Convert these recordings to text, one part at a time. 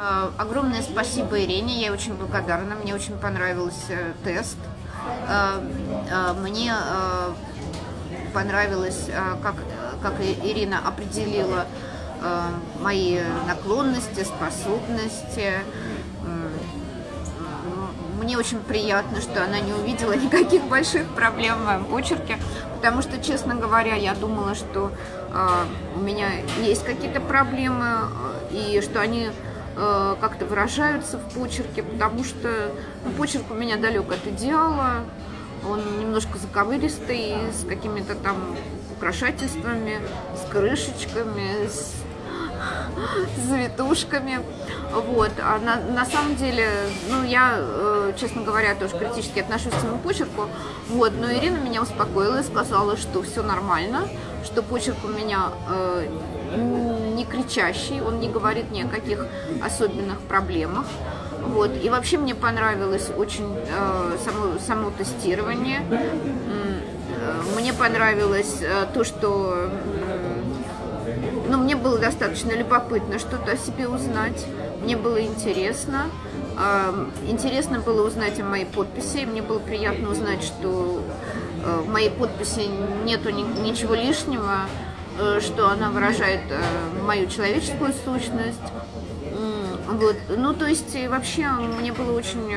А, Огромное спасибо Ирине, я очень благодарна, мне очень понравился тест. А, а, Мне понравилось, как, как Ирина определила мои наклонности, способности. Мне очень приятно, что она не увидела никаких больших проблем в моем почерке, потому что, честно говоря, я думала, что у меня есть какие-то проблемы, и что они э, как-то выражаются в почерке, потому что ну, почерк у меня далек от идеала, он немножко заковыристый, с какими-то там украшательствами, с крышечками, с, завитушками. Вот. А на, на самом деле, ну, я, э, честно говоря, тоже критически отношусь к своему почерку. Вот. Но Ирина меня успокоила и сказала, что все нормально, что почерк у меня э, не кричащий, он не говорит ни о каких особенных проблемах. Вот. И вообще мне понравилось очень э, само, само тестирование. Э, Мне понравилось э, то, что м, ну, мне было достаточно любопытно что-то о себе узнать. Мне было интересно. Интересно было узнать о моей подписи. Мне было приятно узнать, что э, в моей подписи нету ни- ничего лишнего, э, что она выражает э, мою человеческую сущность. Вот. Ну, то есть, вообще, мне было очень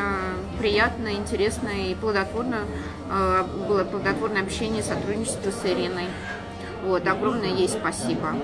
приятно, интересно и плодотворно. Было плодотворное общение, сотрудничество с Ириной. Вот, огромное ей спасибо.